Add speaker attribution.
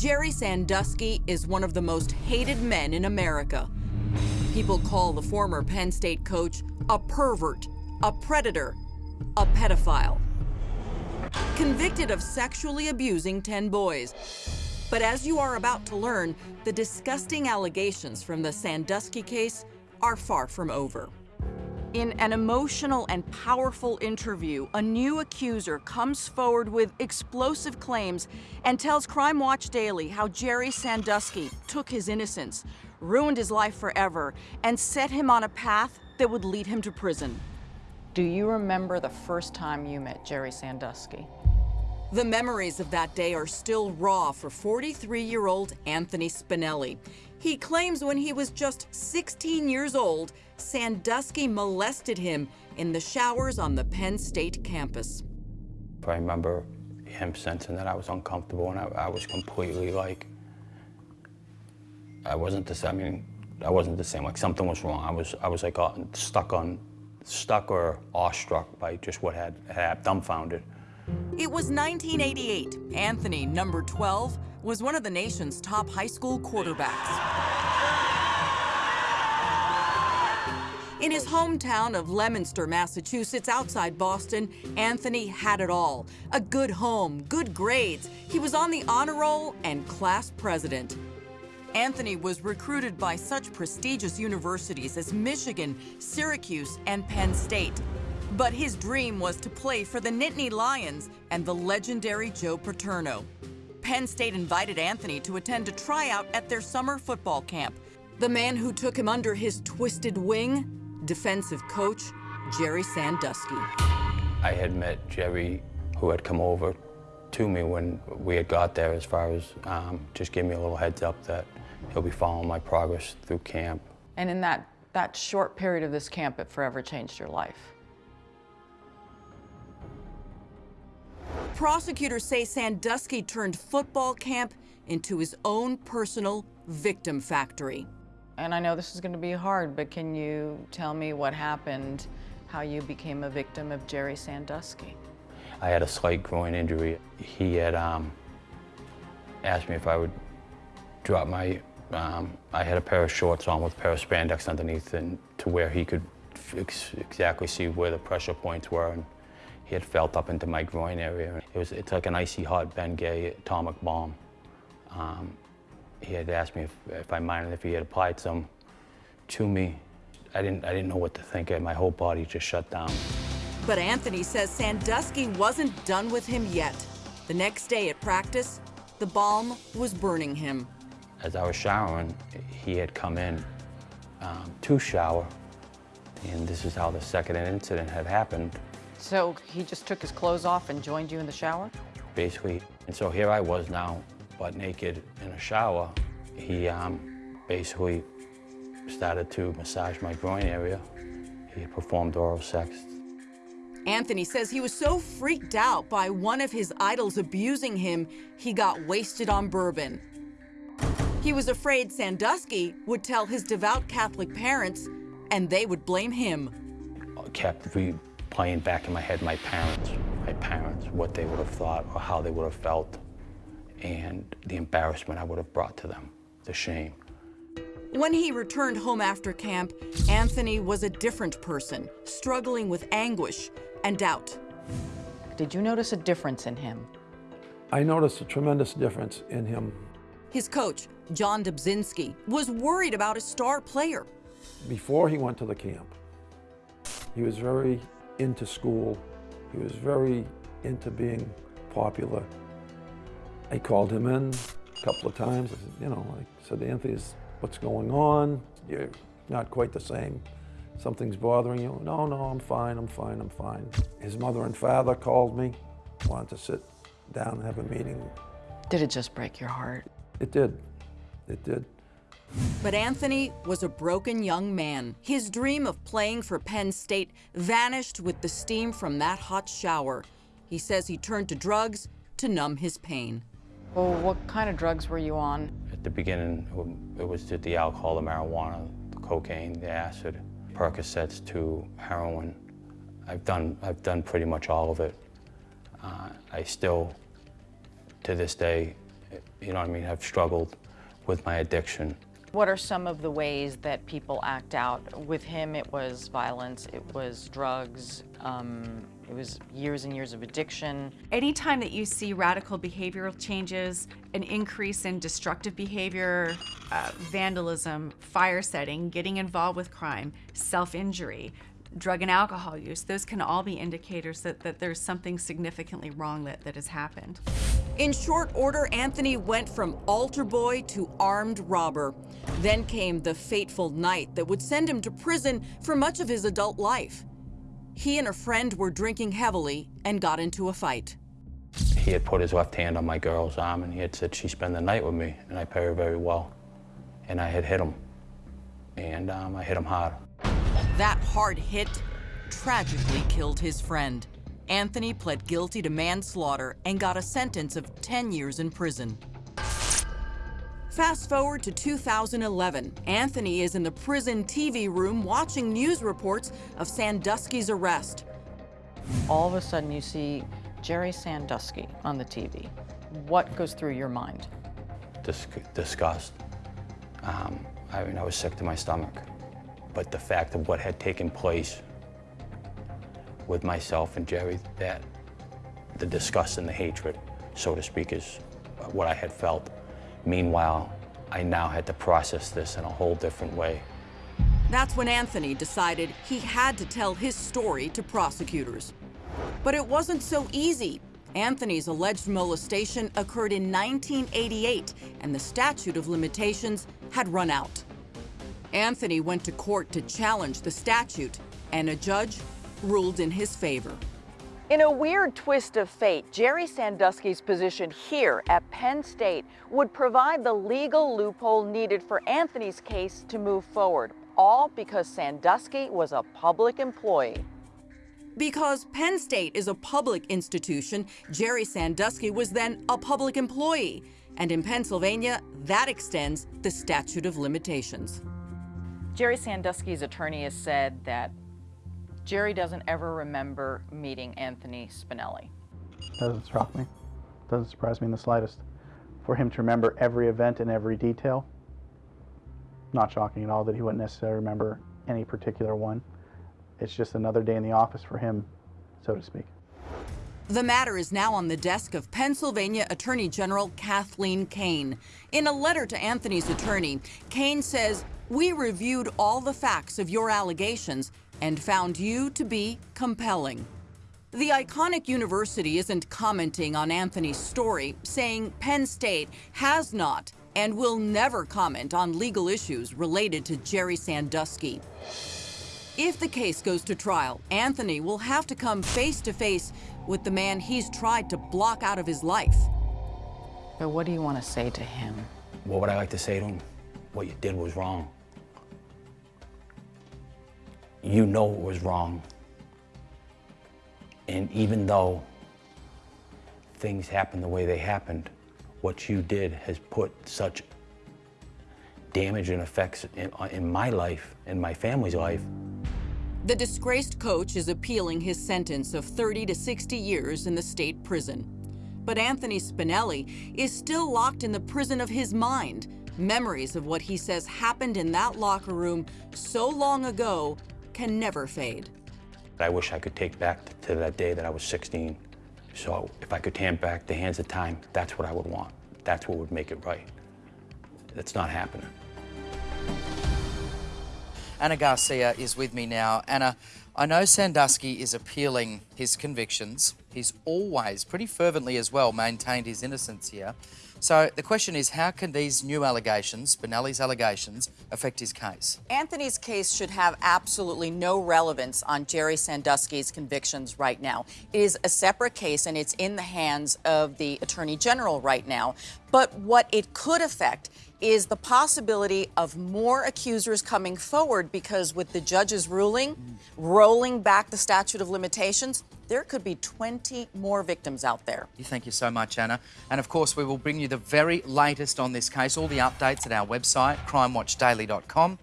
Speaker 1: Jerry Sandusky is one of the most hated men in America. People call the former Penn State coach a pervert, a predator, a pedophile. Convicted of sexually abusing 10 boys. But as you are about to learn, the disgusting allegations from the Sandusky case are far from over. In an emotional and powerful interview, a new accuser comes forward with explosive claims and tells Crime Watch Daily how Jerry Sandusky took his innocence, ruined his life forever, and set him on a path that would lead him to prison.
Speaker 2: Do you remember the first time you met Jerry Sandusky?
Speaker 1: The memories of that day are still raw for 43-year-old Anthony Spinelli. He claims when he was just 16 years old, Sandusky molested him in the showers on the Penn State campus.
Speaker 3: I remember him sensing that I was uncomfortable and I, I was completely like, I wasn't the same, I mean, I wasn't the same, like something was wrong. I was, I was like uh, stuck on, stuck or awestruck by just what had, had dumbfounded.
Speaker 1: It was 1988. Anthony, number 12, was one of the nation's top high school quarterbacks. In his hometown of Leominster, Massachusetts, outside Boston, Anthony had it all. A good home, good grades. He was on the honor roll and class president. Anthony was recruited by such prestigious universities as Michigan, Syracuse, and Penn State. But his dream was to play for the Nittany Lions and the legendary Joe Paterno. Penn State invited Anthony to attend a tryout at their summer football camp. The man who took him under his twisted wing defensive coach Jerry Sandusky.
Speaker 3: I had met Jerry, who had come over to me when we had got there as far as um, just give me a little heads up that he'll be following my progress through camp.
Speaker 2: And in that, that short period of this camp, it forever changed your life.
Speaker 1: Prosecutors say Sandusky turned football camp into his own personal victim factory.
Speaker 2: And I know this is going to be hard, but can you tell me what happened, how you became a victim of Jerry Sandusky?
Speaker 3: I had a slight groin injury. He had um, asked me if I would drop my, um, I had a pair of shorts on with a pair of spandex underneath and to where he could ex exactly see where the pressure points were. And he had felt up into my groin area. It was, it's like an icy hot Bengay atomic bomb. Um, he had asked me if, if I minded if he had applied some to me. I didn't, I didn't know what to think. My whole body just shut down.
Speaker 1: But Anthony says Sandusky wasn't done with him yet. The next day at practice, the balm was burning him.
Speaker 3: As I was showering, he had come in um, to shower, and this is how the second incident had happened.
Speaker 2: So he just took his clothes off and joined you in the shower?
Speaker 3: Basically. And so here I was now butt naked in a shower, he um, basically started to massage my groin area. He performed oral sex.
Speaker 1: Anthony says he was so freaked out by one of his idols abusing him, he got wasted on bourbon. He was afraid Sandusky would tell his devout Catholic parents, and they would blame him.
Speaker 3: I kept replaying back in my head my parents, my parents, what they would have thought or how they would have felt and the embarrassment I would have brought to them, the shame.
Speaker 1: When he returned home after camp, Anthony was a different person, struggling with anguish and doubt.
Speaker 2: Did you notice a difference in him?
Speaker 4: I noticed a tremendous difference in him.
Speaker 1: His coach, John Dobzinski, was worried about his star player.
Speaker 4: Before he went to the camp, he was very into school. He was very into being popular. I called him in a couple of times. I said, you know, I said, Anthony, what's going on? You're not quite the same. Something's bothering you? No, no, I'm fine, I'm fine, I'm fine. His mother and father called me, wanted to sit down and have a meeting.
Speaker 2: Did it just break your heart?
Speaker 4: It did, it did.
Speaker 1: But Anthony was a broken young man. His dream of playing for Penn State vanished with the steam from that hot shower. He says he turned to drugs to numb his pain.
Speaker 2: Well, what kind of drugs were you on?
Speaker 3: At the beginning, it was the alcohol, the marijuana, the cocaine, the acid, Percocets to heroin. I've done, I've done pretty much all of it. Uh, I still, to this day, you know what I mean, have struggled with my addiction.
Speaker 2: What are some of the ways that people act out? With him, it was violence, it was drugs, um, it was years and years of addiction.
Speaker 5: Anytime that you see radical behavioral changes, an increase in destructive behavior, uh, vandalism, fire setting, getting involved with crime, self injury, drug and alcohol use, those can all be indicators that, that there's something significantly wrong that, that has happened.
Speaker 1: In short order, Anthony went from altar boy to armed robber. Then came the fateful night that would send him to prison for much of his adult life. He and a friend were drinking heavily and got into a fight.
Speaker 3: He had put his left hand on my girl's arm and he had said she'd spend the night with me, and I pay her very well. And I had hit him, and um, I hit him hard.
Speaker 1: That hard hit tragically killed his friend. Anthony pled guilty to manslaughter and got a sentence of 10 years in prison. Fast forward to 2011. Anthony is in the prison TV room watching news reports of Sandusky's arrest.
Speaker 2: All of a sudden, you see Jerry Sandusky on the TV. What goes through your mind?
Speaker 3: Dis- disgust. Um, I mean, I was sick to my stomach. But the fact of what had taken place with myself and Jerry, that the disgust and the hatred, so to speak, is what I had felt. Meanwhile, I now had to process this in a whole different way.
Speaker 1: That's when Anthony decided he had to tell his story to prosecutors. But it wasn't so easy. Anthony's alleged molestation occurred in 1988, and the statute of limitations had run out. Anthony went to court to challenge the statute, and a judge ruled in his favor.
Speaker 2: In a weird twist of fate, Jerry Sandusky's position here at Penn State would provide the legal loophole needed for Anthony's case to move forward, all because Sandusky was a public employee.
Speaker 1: Because Penn State is a public institution, Jerry Sandusky was then a public employee. And in Pennsylvania, that extends the statute of limitations.
Speaker 2: Jerry Sandusky's attorney has said that Jerry doesn't ever remember meeting Anthony Spinelli.
Speaker 6: Doesn't shock me. Doesn't surprise me in the slightest. For him to remember every event and every detail, not shocking at all that he wouldn't necessarily remember any particular one. It's just another day in the office for him, so to speak.
Speaker 1: The matter is now on the desk of Pennsylvania Attorney General Kathleen Kane. In a letter to Anthony's attorney, Kane says, We reviewed all the facts of your allegations and found you to be compelling. The iconic university isn't commenting on Anthony's story, saying Penn State has not and will never comment on legal issues related to Jerry Sandusky. If the case goes to trial, Anthony will have to come face to face with the man he's tried to block out of his life.
Speaker 2: But what do you want to say to him?
Speaker 3: What would I like to say to him? What you did was wrong. You know it was wrong. And even though things happened the way they happened, what you did has put such damage and effects in, uh, in my life, in my family's life.
Speaker 1: The disgraced coach is appealing his sentence of 30 to 60 years in the state prison. But Anthony Spinelli is still locked in the prison of his mind. Memories of what he says happened in that locker room so long ago can never fade.
Speaker 3: I wish I could take back to that day that I was 16. So if I could hand back the hands of time, that's what I would want. That's what would make it right. That's not happening.
Speaker 7: Anna Garcia is with me now. Anna, I know Sandusky is appealing his convictions. He's always, pretty fervently as well, maintained his innocence here. So the question is, how can these new allegations, Spinelli's allegations, affect his case?
Speaker 1: Anthony's case should have absolutely no relevance on Jerry Sandusky's convictions right now. It is a separate case and it's in the hands of the Attorney General right now. But what it could affect is the possibility of more accusers coming forward because with the judge's ruling, rolling back the statute of limitations, there could be 20 more victims out there.
Speaker 7: Thank you so much, Anna. And of course, we will bring you the very latest on this case, all the updates at our website, crimewatchdaily.com.